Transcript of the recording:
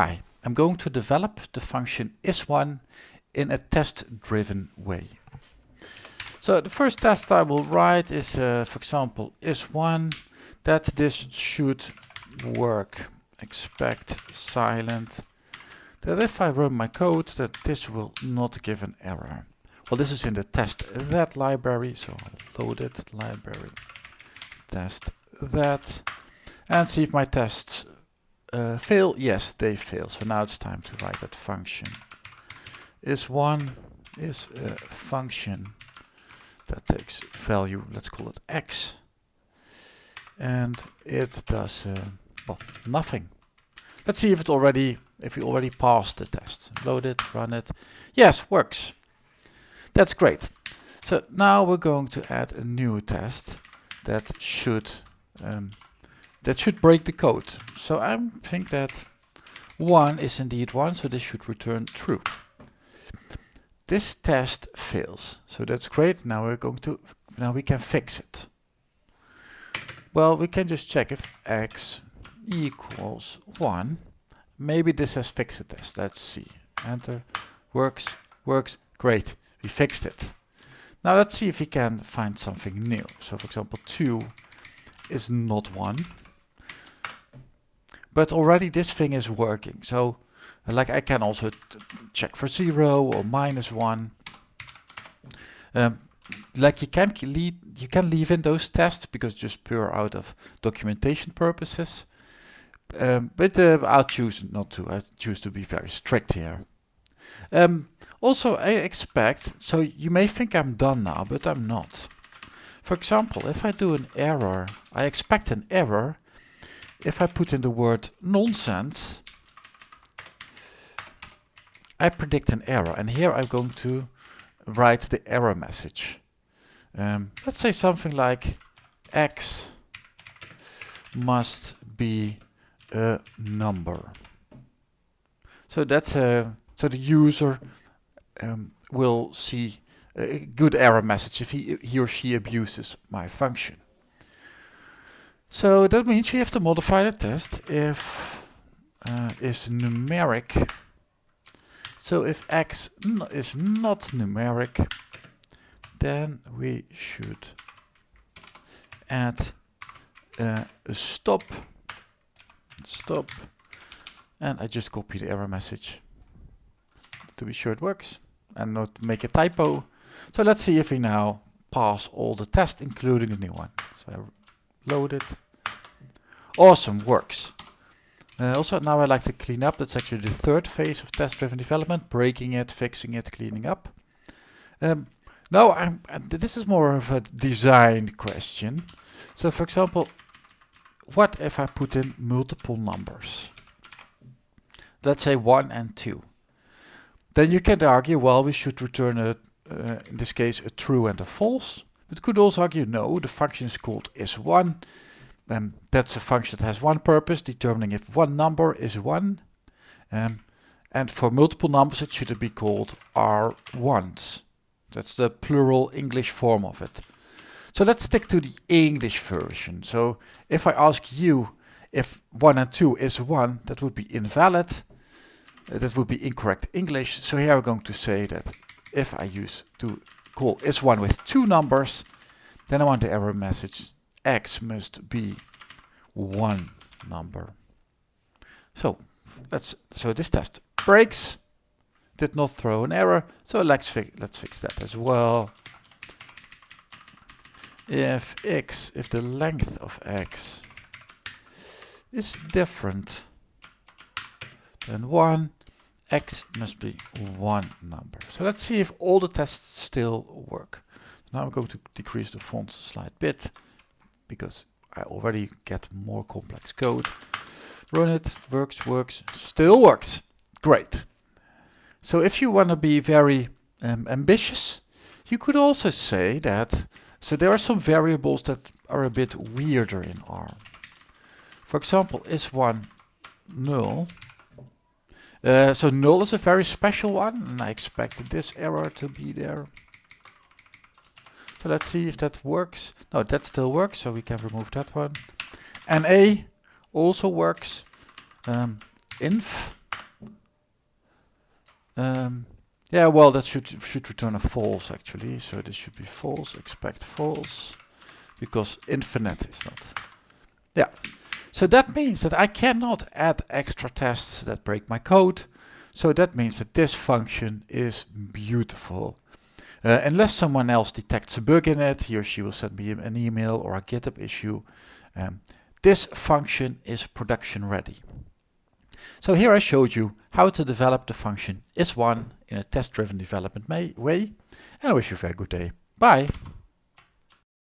Hi, I'm going to develop the function is1 in a test-driven way. So the first test I will write is, uh, for example, is1 that this should work. Expect silent. That if I run my code that this will not give an error. Well, this is in the testthat library, so I'll load it, library, test that, and see if my tests uh, fail. Yes, they fail. So now it's time to write that function. Is one is a function that takes value, let's call it x, and it does uh, well nothing. Let's see if it already if we already passed the test. Load it, run it. Yes, works. That's great. So now we're going to add a new test that should um, that should break the code. So I think that 1 is indeed 1, so this should return true. This test fails, so that's great. Now we're going to now we can fix it. Well, we can just check if x equals 1. Maybe this has fixed the test. Let's see. Enter. Works. Works. Great we fixed it. Now let's see if we can find something new. So for example 2 is not 1. But already this thing is working. So like I can also check for 0 or minus 1. Um, like you can lead, you can leave in those tests because just pure out of documentation purposes. Um, but uh, I'll choose not to. I choose to be very strict here. Um, also, I expect, so you may think I'm done now, but I'm not. For example, if I do an error, I expect an error if I put in the word nonsense, I predict an error. And here I'm going to write the error message. Um, let's say something like x must be a number. So that's a so the user um, will see a good error message if he, he or she abuses my function. So that means we have to modify the test if uh, is numeric. So if x is not numeric, then we should add uh, a stop, stop, and I just copy the error message to be sure it works and not make a typo. So let's see if we now pass all the tests, including the new one. So I load it. Awesome, works. Uh, also, now I like to clean up. That's actually the third phase of test-driven development, breaking it, fixing it, cleaning up. Um, now, I'm, this is more of a design question. So, for example, what if I put in multiple numbers? Let's say 1 and 2. Then you can argue, well, we should return a, uh, in this case, a true and a false. But could also argue, no, the function is called is1. Um, that's a function that has one purpose, determining if one number is 1. Um, and for multiple numbers, it should be called R1s. That's the plural English form of it. So let's stick to the English version. So if I ask you if 1 and 2 is 1, that would be invalid that would be incorrect English. So here I'm going to say that if I use to call is1 with two numbers, then I want the error message x must be one number. So let's so this test breaks, did not throw an error. So let's fix let's fix that as well. If x if the length of x is different than one, x must be one number. So let's see if all the tests still work. Now I'm going to decrease the font a slight bit because I already get more complex code. Run it, works, works, still works. Great. So if you want to be very um, ambitious, you could also say that, so there are some variables that are a bit weirder in R. For example, is one null, uh, so null is a very special one, and I expected this error to be there. So let's see if that works. No, that still works, so we can remove that one. NA also works. Um, inf Um, yeah, well, that should should return a false actually. So this should be false. Expect false, because infinite is not. Yeah. So that means that I cannot add extra tests that break my code. So that means that this function is beautiful. Uh, unless someone else detects a bug in it, he or she will send me an email or a GitHub issue. Um, this function is production ready. So here I showed you how to develop the function is1 in a test-driven development way, and I wish you a very good day. Bye!